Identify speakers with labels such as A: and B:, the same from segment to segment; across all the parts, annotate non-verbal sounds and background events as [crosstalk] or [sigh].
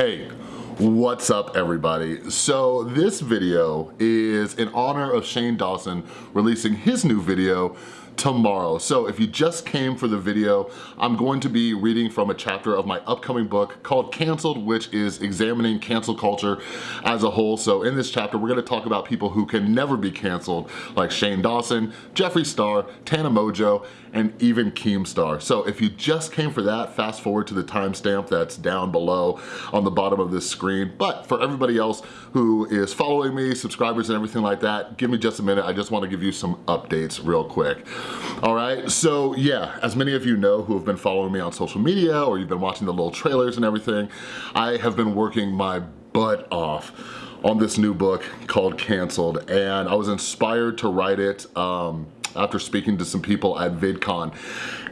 A: Hey, what's up everybody? So this video is in honor of Shane Dawson releasing his new video tomorrow. So if you just came for the video, I'm going to be reading from a chapter of my upcoming book called Canceled, which is examining cancel culture as a whole. So in this chapter, we're gonna talk about people who can never be canceled, like Shane Dawson, Jeffree Star, Tana Mongeau, and even Keemstar. So if you just came for that, fast forward to the timestamp that's down below on the bottom of this screen. But for everybody else who is following me, subscribers and everything like that, give me just a minute. I just wanna give you some updates real quick. All right, so yeah, as many of you know who have been following me on social media or you've been watching the little trailers and everything, I have been working my butt off on this new book called Canceled and I was inspired to write it um, after speaking to some people at VidCon.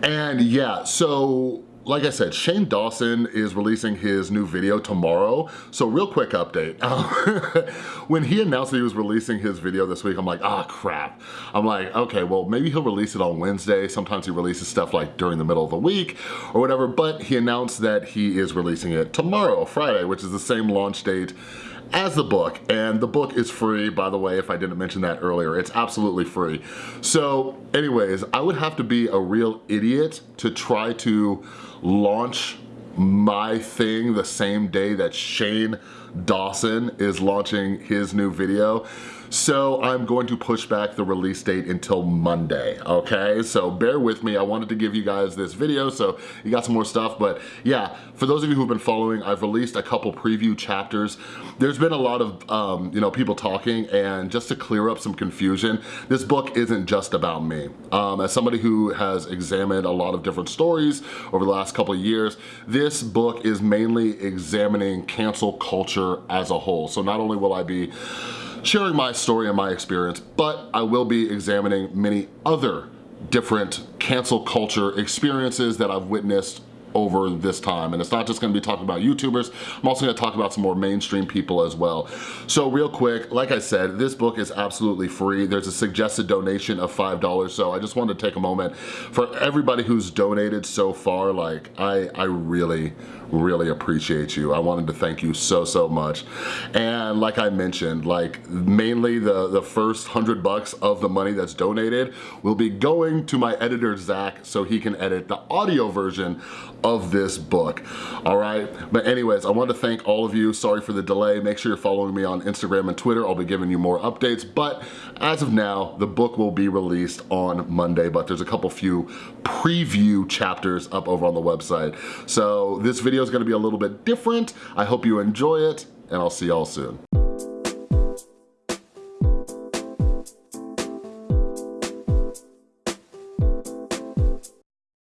A: And yeah, so like I said, Shane Dawson is releasing his new video tomorrow. So real quick update. [laughs] when he announced that he was releasing his video this week, I'm like, ah, oh, crap. I'm like, okay, well, maybe he'll release it on Wednesday. Sometimes he releases stuff like during the middle of the week or whatever, but he announced that he is releasing it tomorrow, Friday, which is the same launch date as the book and the book is free by the way if I didn't mention that earlier. It's absolutely free. So anyways I would have to be a real idiot to try to launch my thing the same day that Shane Dawson is launching his new video so I'm going to push back the release date until Monday, okay? So bear with me. I wanted to give you guys this video so you got some more stuff. But yeah, for those of you who've been following, I've released a couple preview chapters. There's been a lot of um, you know people talking and just to clear up some confusion, this book isn't just about me. Um, as somebody who has examined a lot of different stories over the last couple of years, this book is mainly examining cancel culture as a whole. So not only will I be sharing my story and my experience, but I will be examining many other different cancel culture experiences that I've witnessed over this time. And it's not just gonna be talking about YouTubers, I'm also gonna talk about some more mainstream people as well. So real quick, like I said, this book is absolutely free. There's a suggested donation of $5. So I just wanted to take a moment for everybody who's donated so far. Like I, I really, really appreciate you. I wanted to thank you so, so much. And like I mentioned, like mainly the, the first hundred bucks of the money that's donated will be going to my editor, Zach, so he can edit the audio version of this book, all right? But anyways, I want to thank all of you. Sorry for the delay. Make sure you're following me on Instagram and Twitter. I'll be giving you more updates, but as of now, the book will be released on Monday, but there's a couple few preview chapters up over on the website. So this video is gonna be a little bit different. I hope you enjoy it, and I'll see y'all soon.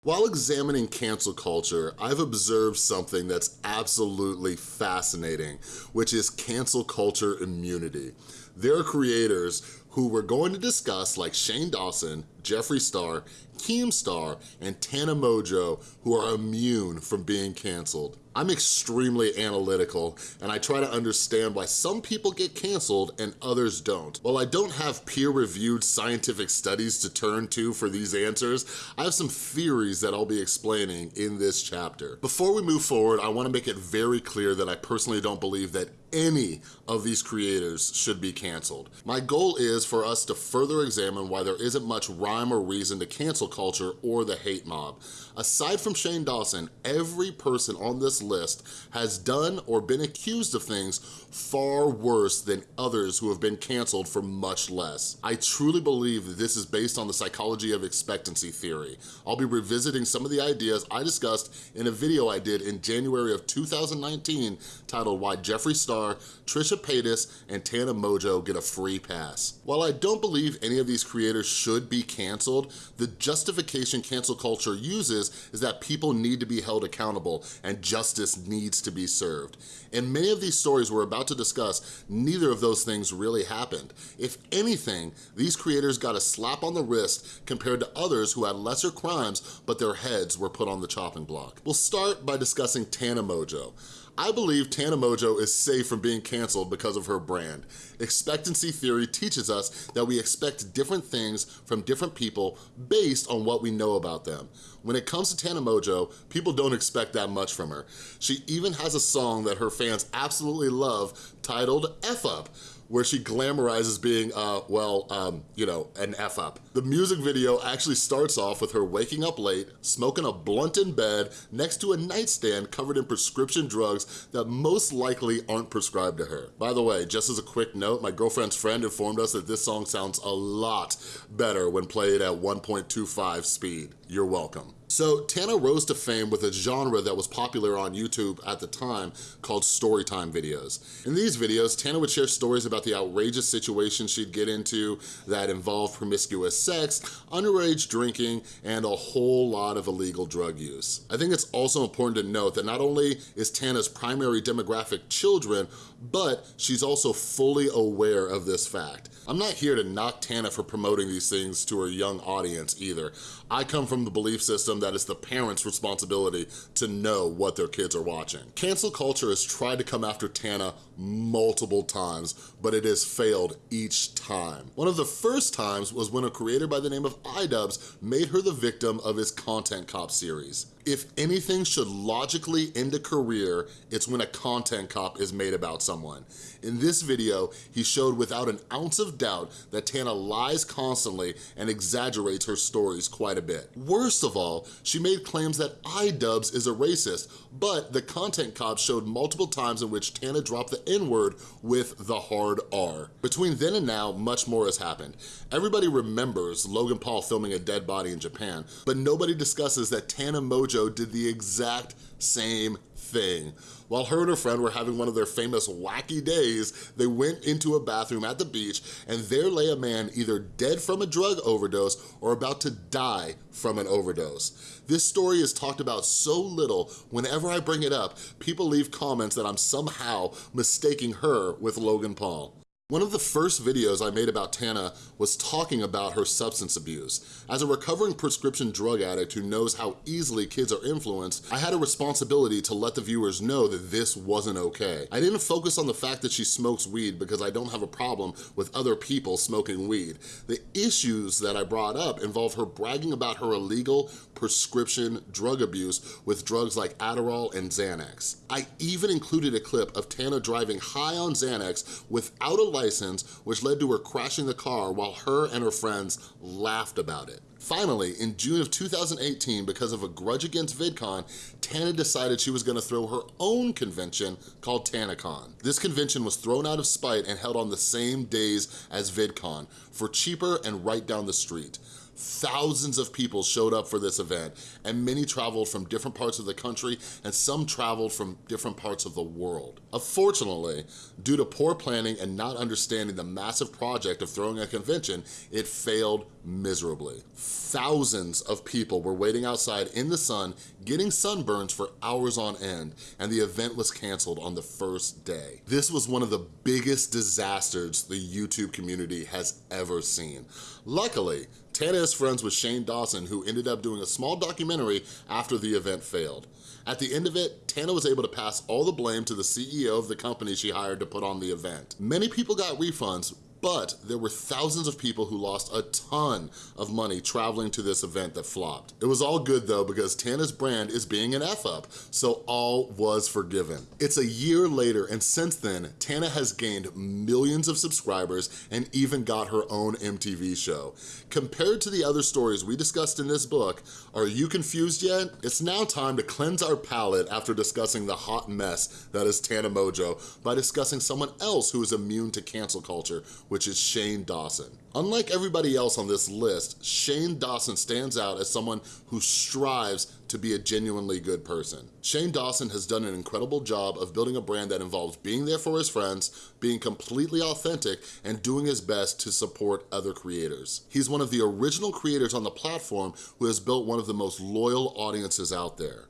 A: While examining cancel culture, I've observed something that's absolutely fascinating, which is cancel culture immunity. There are creators who we're going to discuss like Shane Dawson, Jeffree Star, Keemstar, and Tana Mongeau who are immune from being canceled. I'm extremely analytical and I try to understand why some people get canceled and others don't. While I don't have peer-reviewed scientific studies to turn to for these answers, I have some theories that I'll be explaining in this chapter. Before we move forward, I wanna make it very clear that I personally don't believe that any of these creators should be canceled. My goal is for us to further examine why there isn't much rhyme or reason to cancel culture or the hate mob. Aside from Shane Dawson, every person on this list has done or been accused of things far worse than others who have been canceled for much less. I truly believe that this is based on the psychology of expectancy theory. I'll be revisiting some of the ideas I discussed in a video I did in January of 2019 titled Why Jeffree Star, Trisha Paytas, and Tana Mongeau get a free pass. While I don't believe any of these creators should be canceled, the justification cancel culture uses is that people need to be held accountable and justice needs to be served. In many of these stories we're about to discuss, neither of those things really happened. If anything, these creators got a slap on the wrist compared to others who had lesser crimes, but their heads were put on the chopping block. We'll start by discussing Tana Mongeau. I believe Tana Mongeau is safe from being canceled because of her brand. Expectancy theory teaches us that we expect different things from different people based on what we know about them. When it comes to Tana Mongeau, people don't expect that much from her. She even has a song that her fans absolutely love titled F Up, where she glamorizes being, uh, well, um, you know, an F up. The music video actually starts off with her waking up late, smoking a blunt in bed next to a nightstand covered in prescription drugs that most likely aren't prescribed to her. By the way, just as a quick note, my girlfriend's friend informed us that this song sounds a lot better when played at 1.25 speed. You're welcome. So Tana rose to fame with a genre that was popular on YouTube at the time called storytime videos. In these videos, Tana would share stories about the outrageous situations she'd get into that involved promiscuous sex, underage drinking, and a whole lot of illegal drug use. I think it's also important to note that not only is Tana's primary demographic children, but she's also fully aware of this fact. I'm not here to knock Tana for promoting these things to her young audience either. I come from the belief system that it's the parents' responsibility to know what their kids are watching. Cancel culture has tried to come after Tana multiple times, but it has failed each time. One of the first times was when a creator by the name of iDubbbz made her the victim of his Content Cop series. If anything should logically end a career, it's when a content cop is made about someone. In this video, he showed without an ounce of doubt that Tana lies constantly and exaggerates her stories quite a bit. Worst of all, she made claims that iDubbbz is a racist, but the content cop showed multiple times in which Tana dropped the N-word with the hard R. Between then and now, much more has happened. Everybody remembers Logan Paul filming a dead body in Japan, but nobody discusses that Tana Mongeau did the exact same thing. While her and her friend were having one of their famous wacky days, they went into a bathroom at the beach and there lay a man either dead from a drug overdose or about to die from an overdose. This story is talked about so little, whenever I bring it up, people leave comments that I'm somehow mistaking her with Logan Paul. One of the first videos I made about Tana was talking about her substance abuse. As a recovering prescription drug addict who knows how easily kids are influenced, I had a responsibility to let the viewers know that this wasn't okay. I didn't focus on the fact that she smokes weed because I don't have a problem with other people smoking weed. The issues that I brought up involve her bragging about her illegal prescription drug abuse with drugs like Adderall and Xanax. I even included a clip of Tana driving high on Xanax without a license, which led to her crashing the car while her and her friends laughed about it. Finally, in June of 2018, because of a grudge against VidCon, Tana decided she was gonna throw her own convention called TanaCon. This convention was thrown out of spite and held on the same days as VidCon for cheaper and right down the street. Thousands of people showed up for this event and many traveled from different parts of the country and some traveled from different parts of the world. Unfortunately, due to poor planning and not understanding the massive project of throwing a convention, it failed miserably. Thousands of people were waiting outside in the sun, getting sunburns for hours on end, and the event was canceled on the first day. This was one of the biggest disasters the YouTube community has ever seen. Luckily, Tana is friends with Shane Dawson, who ended up doing a small documentary after the event failed. At the end of it, Tana was able to pass all the blame to the CEO of the company she hired to put on the event. Many people got refunds, but there were thousands of people who lost a ton of money traveling to this event that flopped. It was all good though because Tana's brand is being an F-up, so all was forgiven. It's a year later and since then, Tana has gained millions of subscribers and even got her own MTV show. Compared to the other stories we discussed in this book, are you confused yet? It's now time to cleanse our palate after discussing the hot mess that is Tana Mongeau by discussing someone else who is immune to cancel culture, which is Shane Dawson. Unlike everybody else on this list, Shane Dawson stands out as someone who strives to be a genuinely good person. Shane Dawson has done an incredible job of building a brand that involves being there for his friends, being completely authentic, and doing his best to support other creators. He's one of the original creators on the platform who has built one of the most loyal audiences out there.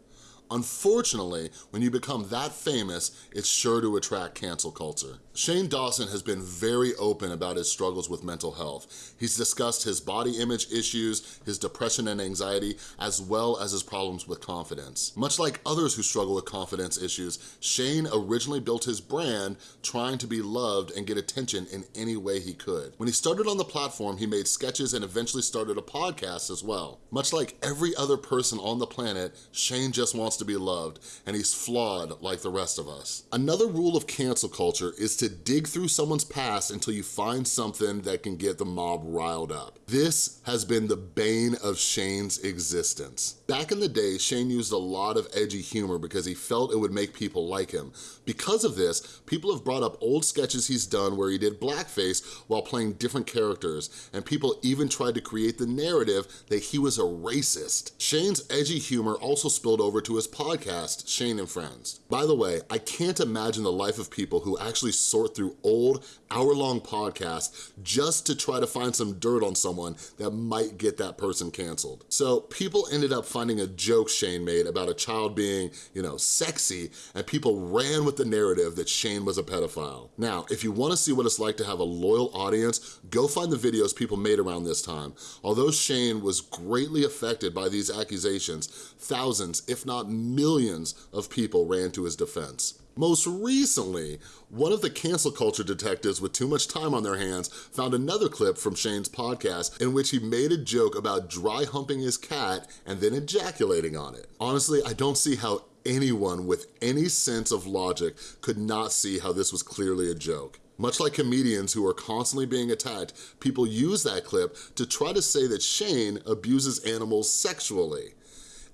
A: Unfortunately, when you become that famous, it's sure to attract cancel culture. Shane Dawson has been very open about his struggles with mental health. He's discussed his body image issues, his depression and anxiety, as well as his problems with confidence. Much like others who struggle with confidence issues, Shane originally built his brand trying to be loved and get attention in any way he could. When he started on the platform, he made sketches and eventually started a podcast as well. Much like every other person on the planet, Shane just wants to be loved, and he's flawed like the rest of us. Another rule of cancel culture is to dig through someone's past until you find something that can get the mob riled up. This has been the bane of Shane's existence. Back in the day, Shane used a lot of edgy humor because he felt it would make people like him. Because of this, people have brought up old sketches he's done where he did blackface while playing different characters, and people even tried to create the narrative that he was a racist. Shane's edgy humor also spilled over to his podcast, Shane and Friends. By the way, I can't imagine the life of people who actually sort through old, hour-long podcasts just to try to find some dirt on someone that might get that person canceled. So people ended up finding a joke Shane made about a child being, you know, sexy, and people ran with the narrative that Shane was a pedophile. Now, if you wanna see what it's like to have a loyal audience, go find the videos people made around this time. Although Shane was greatly affected by these accusations, thousands, if not millions of people ran to his defense. Most recently, one of the cancel culture detectives with too much time on their hands found another clip from Shane's podcast in which he made a joke about dry humping his cat and then ejaculating on it. Honestly, I don't see how anyone with any sense of logic could not see how this was clearly a joke. Much like comedians who are constantly being attacked, people use that clip to try to say that Shane abuses animals sexually.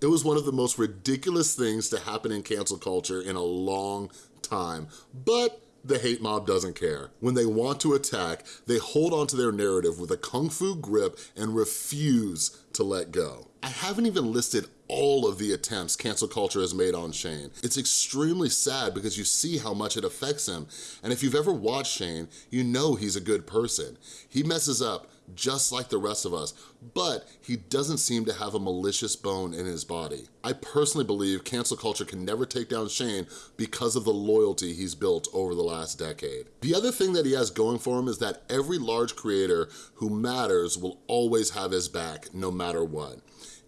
A: It was one of the most ridiculous things to happen in cancel culture in a long time, but the hate mob doesn't care. When they want to attack, they hold onto their narrative with a kung fu grip and refuse to let go. I haven't even listed all of the attempts cancel culture has made on Shane. It's extremely sad because you see how much it affects him. And if you've ever watched Shane, you know he's a good person. He messes up just like the rest of us, but he doesn't seem to have a malicious bone in his body. I personally believe cancel culture can never take down Shane because of the loyalty he's built over the last decade. The other thing that he has going for him is that every large creator who matters will always have his back no matter what.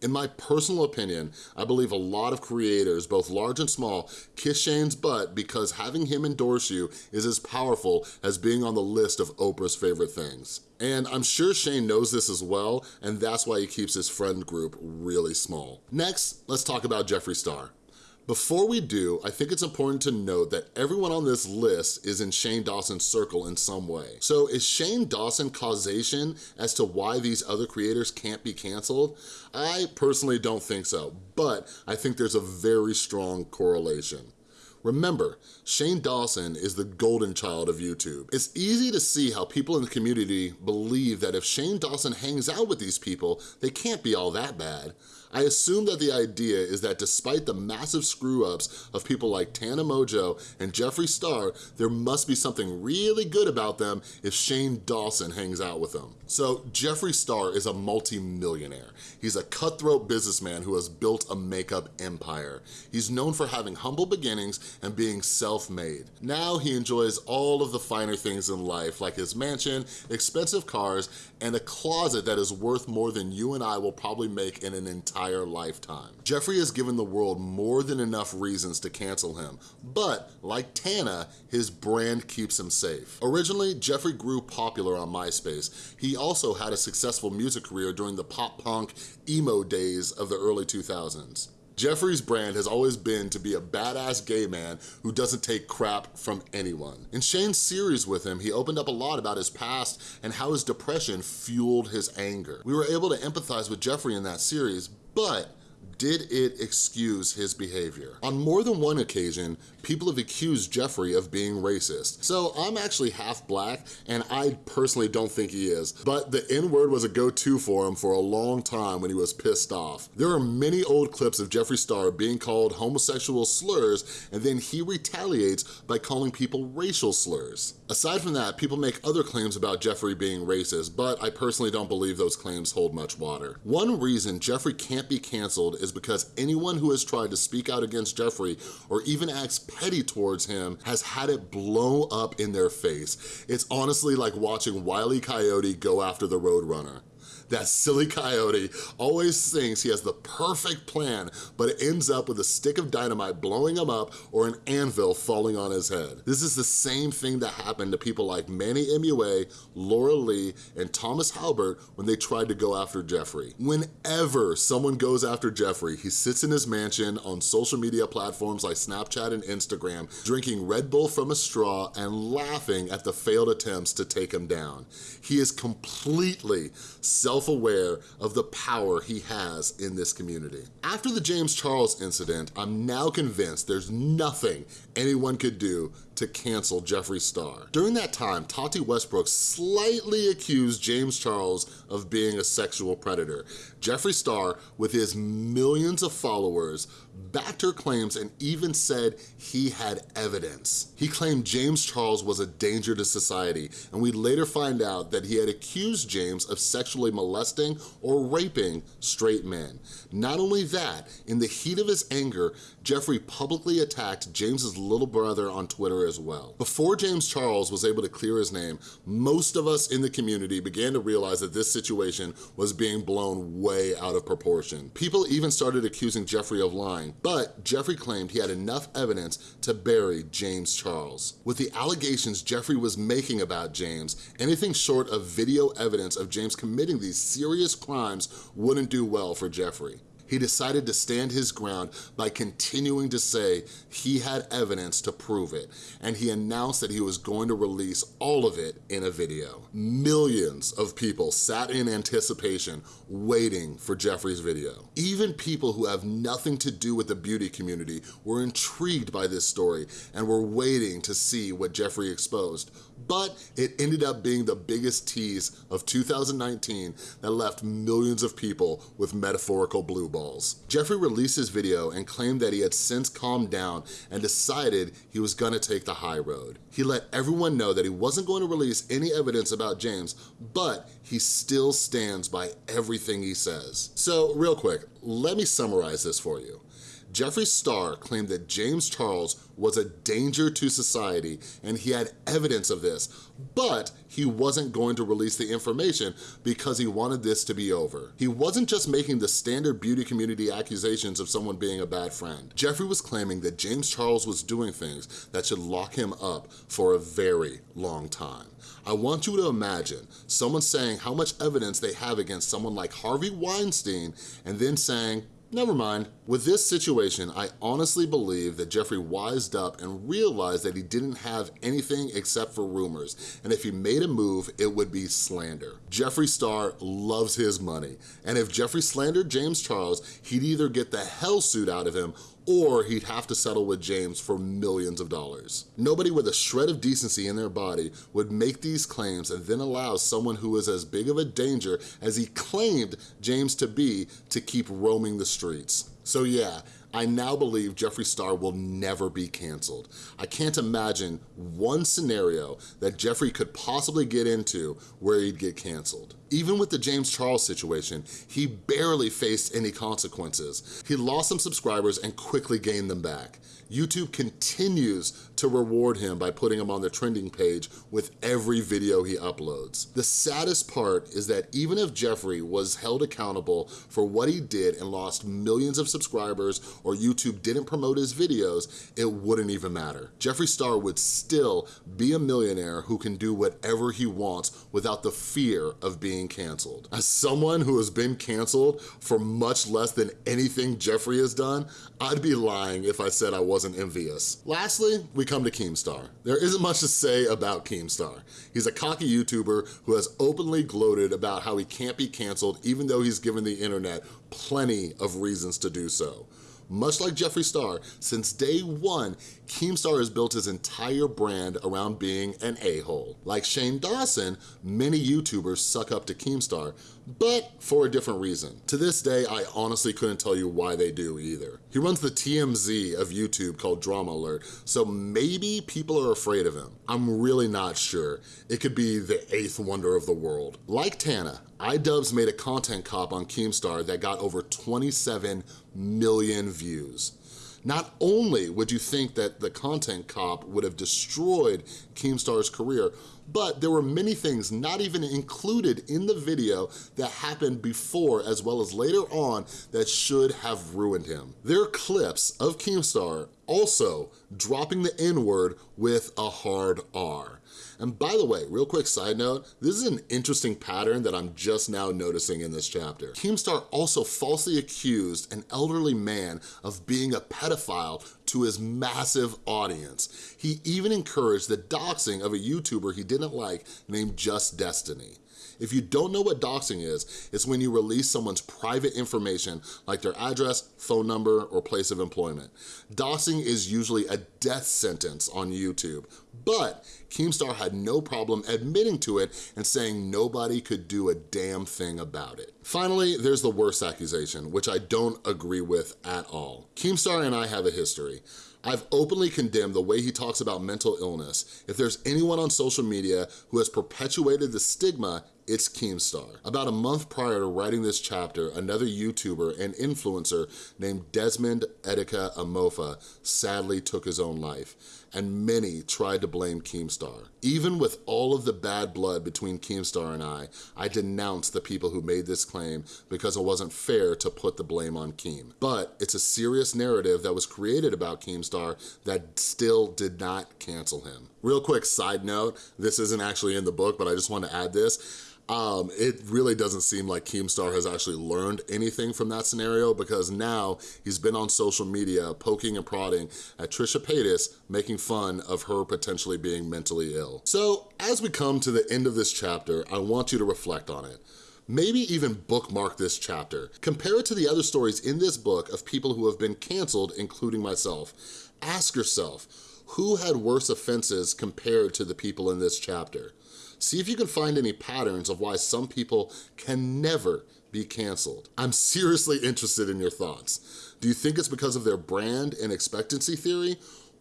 A: In my personal opinion, I believe a lot of creators, both large and small, kiss Shane's butt because having him endorse you is as powerful as being on the list of Oprah's favorite things. And I'm sure Shane knows this as well, and that's why he keeps his friend group really small. Next, let's talk about Jeffree Star. Before we do, I think it's important to note that everyone on this list is in Shane Dawson's circle in some way. So is Shane Dawson causation as to why these other creators can't be canceled? I personally don't think so, but I think there's a very strong correlation. Remember, Shane Dawson is the golden child of YouTube. It's easy to see how people in the community believe that if Shane Dawson hangs out with these people, they can't be all that bad. I assume that the idea is that despite the massive screw-ups of people like Tana Mongeau and Jeffree Star, there must be something really good about them if Shane Dawson hangs out with them. So Jeffree Star is a multi-millionaire. He's a cutthroat businessman who has built a makeup empire. He's known for having humble beginnings and being self-made. Now he enjoys all of the finer things in life like his mansion, expensive cars, and a closet that is worth more than you and I will probably make in an entire entire lifetime. Jeffree has given the world more than enough reasons to cancel him, but like Tana, his brand keeps him safe. Originally, Jeffree grew popular on MySpace. He also had a successful music career during the pop-punk emo days of the early 2000s. Jeffree's brand has always been to be a badass gay man who doesn't take crap from anyone. In Shane's series with him, he opened up a lot about his past and how his depression fueled his anger. We were able to empathize with Jeffree in that series, but did it excuse his behavior? On more than one occasion, people have accused Jeffree of being racist. So I'm actually half black, and I personally don't think he is, but the N-word was a go-to for him for a long time when he was pissed off. There are many old clips of Jeffree Star being called homosexual slurs, and then he retaliates by calling people racial slurs. Aside from that, people make other claims about Jeffree being racist, but I personally don't believe those claims hold much water. One reason Jeffree can't be canceled is because anyone who has tried to speak out against Jeffree or even acts petty towards him has had it blow up in their face. It's honestly like watching Wile E. Coyote go after the Roadrunner. That silly coyote always thinks he has the perfect plan, but it ends up with a stick of dynamite blowing him up or an anvil falling on his head. This is the same thing that happened to people like Manny MUA, Laura Lee, and Thomas Halbert when they tried to go after Jeffree. Whenever someone goes after Jeffree, he sits in his mansion on social media platforms like Snapchat and Instagram, drinking Red Bull from a straw and laughing at the failed attempts to take him down. He is completely self-aware of the power he has in this community. After the James Charles incident, I'm now convinced there's nothing anyone could do to cancel Jeffree Star. During that time, Tati Westbrook slightly accused James Charles of being a sexual predator. Jeffree Star, with his millions of followers, backed her claims and even said he had evidence. He claimed James Charles was a danger to society, and we later find out that he had accused James of sexually molesting or raping straight men. Not only that, in the heat of his anger, Jeffree publicly attacked James's little brother on Twitter as well. Before James Charles was able to clear his name, most of us in the community began to realize that this situation was being blown way out of proportion. People even started accusing Jeffree of lying, but Jeffree claimed he had enough evidence to bury James Charles. With the allegations Jeffree was making about James, anything short of video evidence of James committing these serious crimes wouldn't do well for Jeffree he decided to stand his ground by continuing to say he had evidence to prove it, and he announced that he was going to release all of it in a video. Millions of people sat in anticipation waiting for Jeffree's video. Even people who have nothing to do with the beauty community were intrigued by this story and were waiting to see what Jeffree exposed, but it ended up being the biggest tease of 2019 that left millions of people with metaphorical blue balls. Jeffree released his video and claimed that he had since calmed down and decided he was gonna take the high road. He let everyone know that he wasn't going to release any evidence about James, but he still stands by everything he says. So real quick, let me summarize this for you. Jeffree Star claimed that James Charles was a danger to society and he had evidence of this, but he wasn't going to release the information because he wanted this to be over. He wasn't just making the standard beauty community accusations of someone being a bad friend. Jeffree was claiming that James Charles was doing things that should lock him up for a very long time. I want you to imagine someone saying how much evidence they have against someone like Harvey Weinstein and then saying, Never mind. With this situation, I honestly believe that Jeffree wised up and realized that he didn't have anything except for rumors, and if he made a move, it would be slander. Jeffree Star loves his money, and if Jeffree slandered James Charles, he'd either get the hell suit out of him or he'd have to settle with James for millions of dollars. Nobody with a shred of decency in their body would make these claims and then allow someone who is as big of a danger as he claimed James to be to keep roaming the streets. So yeah, I now believe Jeffree Star will never be canceled. I can't imagine one scenario that Jeffree could possibly get into where he'd get canceled. Even with the James Charles situation, he barely faced any consequences. He lost some subscribers and quickly gained them back. YouTube continues to reward him by putting him on the trending page with every video he uploads. The saddest part is that even if Jeffree was held accountable for what he did and lost millions of subscribers or YouTube didn't promote his videos, it wouldn't even matter. Jeffree Star would still be a millionaire who can do whatever he wants without the fear of being canceled. As someone who has been canceled for much less than anything Jeffree has done, I'd be lying if I said I wasn't envious. Lastly, we come to Keemstar. There isn't much to say about Keemstar. He's a cocky YouTuber who has openly gloated about how he can't be canceled even though he's given the internet plenty of reasons to do so. Much like Jeffree Star, since day one, Keemstar has built his entire brand around being an a-hole. Like Shane Dawson, many YouTubers suck up to Keemstar, but for a different reason. To this day, I honestly couldn't tell you why they do either. He runs the TMZ of YouTube called Drama Alert, so maybe people are afraid of him. I'm really not sure. It could be the eighth wonder of the world. Like Tana, iDubbbz made a content cop on Keemstar that got over 27 million views. Not only would you think that the content cop would have destroyed Keemstar's career, but there were many things not even included in the video that happened before as well as later on that should have ruined him. There are clips of Keemstar also dropping the N-word with a hard R. And by the way, real quick side note, this is an interesting pattern that I'm just now noticing in this chapter. Keemstar also falsely accused an elderly man of being a pedophile to his massive audience. He even encouraged the doxing of a YouTuber he didn't like named Just Destiny. If you don't know what doxing is, it's when you release someone's private information like their address, phone number, or place of employment. Doxing is usually a death sentence on YouTube, but Keemstar had no problem admitting to it and saying nobody could do a damn thing about it. Finally, there's the worst accusation, which I don't agree with at all. Keemstar and I have a history. I've openly condemned the way he talks about mental illness. If there's anyone on social media who has perpetuated the stigma, it's Keemstar. About a month prior to writing this chapter, another YouTuber and influencer named Desmond Etika Amofah sadly took his own life and many tried to blame Keemstar. Even with all of the bad blood between Keemstar and I, I denounced the people who made this claim because it wasn't fair to put the blame on Keem. But it's a serious narrative that was created about Keemstar that still did not cancel him. Real quick side note, this isn't actually in the book, but I just want to add this um, it really doesn't seem like Keemstar has actually learned anything from that scenario because now he's been on social media poking and prodding at Trisha Paytas, making fun of her potentially being mentally ill. So as we come to the end of this chapter, I want you to reflect on it. Maybe even bookmark this chapter. Compare it to the other stories in this book of people who have been canceled, including myself. Ask yourself, who had worse offenses compared to the people in this chapter? See if you can find any patterns of why some people can never be canceled. I'm seriously interested in your thoughts. Do you think it's because of their brand and expectancy theory?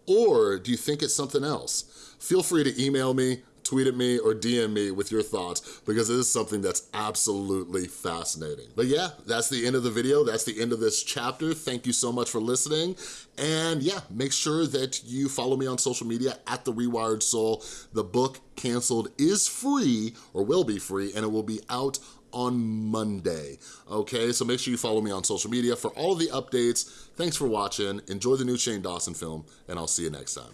A: Or do you think it's something else? Feel free to email me, tweet at me or DM me with your thoughts because it is something that's absolutely fascinating. But yeah, that's the end of the video. That's the end of this chapter. Thank you so much for listening. And yeah, make sure that you follow me on social media at The Rewired Soul. The book Canceled is free or will be free and it will be out on Monday, okay? So make sure you follow me on social media for all the updates. Thanks for watching. Enjoy the new Shane Dawson film, and I'll see you next time.